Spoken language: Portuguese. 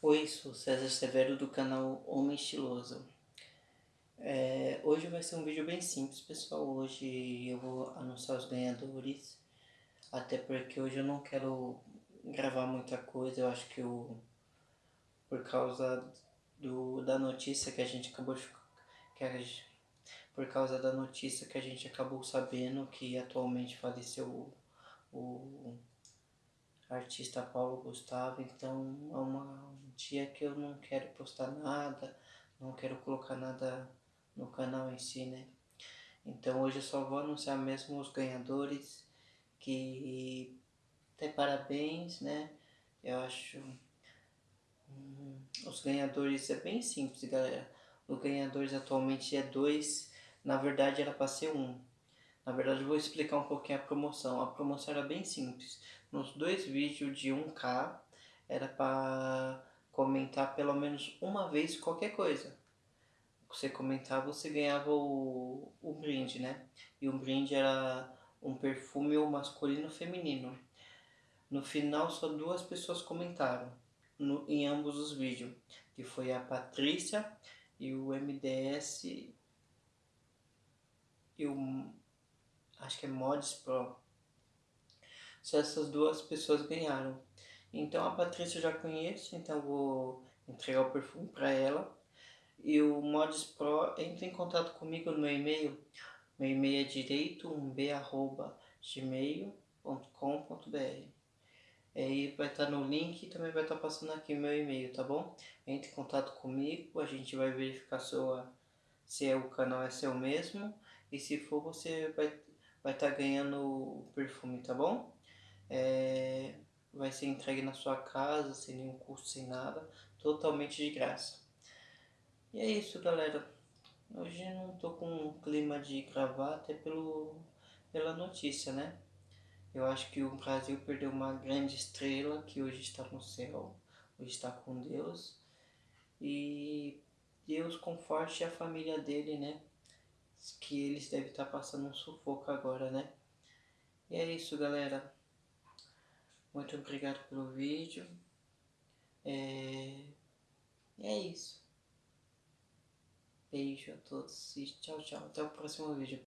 Oi, sou César Severo do canal Homem Estiloso. É, hoje vai ser um vídeo bem simples, pessoal. Hoje eu vou anunciar os ganhadores. Até porque hoje eu não quero gravar muita coisa. Eu acho que eu, por causa do, da notícia que a gente acabou de, que a, por causa da notícia que a gente acabou sabendo que atualmente faleceu o, o artista Paulo Gustavo, então é uma, um dia que eu não quero postar nada, não quero colocar nada no canal em si, né? Então hoje eu só vou anunciar mesmo os ganhadores, que até parabéns, né? Eu acho... Hum, os ganhadores é bem simples, galera. Os ganhadores atualmente é dois, na verdade era para ser um. Na verdade, eu vou explicar um pouquinho a promoção. A promoção era bem simples. Nos dois vídeos de 1k, era para comentar pelo menos uma vez qualquer coisa. Você comentar, você ganhava o, o brinde, né? E o brinde era um perfume masculino feminino. No final, só duas pessoas comentaram no, em ambos os vídeos, que foi a Patrícia e o MDS e o acho que é Mods Pro. Só essas duas pessoas ganharam. Então a Patrícia eu já conheço, então vou entregar o perfume para ela. E o Mods Pro entra em contato comigo no meu e-mail. Meu e-mail é direito1b.gmail.com.br Aí vai estar no link e também vai estar passando aqui meu e-mail, tá bom? Entre em contato comigo, a gente vai verificar sua, se é o canal é seu mesmo. E se for, você vai vai estar tá ganhando o perfume, tá bom? É, vai ser entregue na sua casa, sem nenhum custo, sem nada, totalmente de graça. E é isso, galera. Hoje não tô com um clima de gravar, até pelo, pela notícia, né? Eu acho que o Brasil perdeu uma grande estrela que hoje está no céu, hoje está com Deus. E Deus conforte a família dele, né? Que eles devem estar passando um sufoco agora, né? E é isso, galera. Muito obrigado pelo vídeo. É... É isso. Beijo a todos e tchau, tchau. Até o próximo vídeo.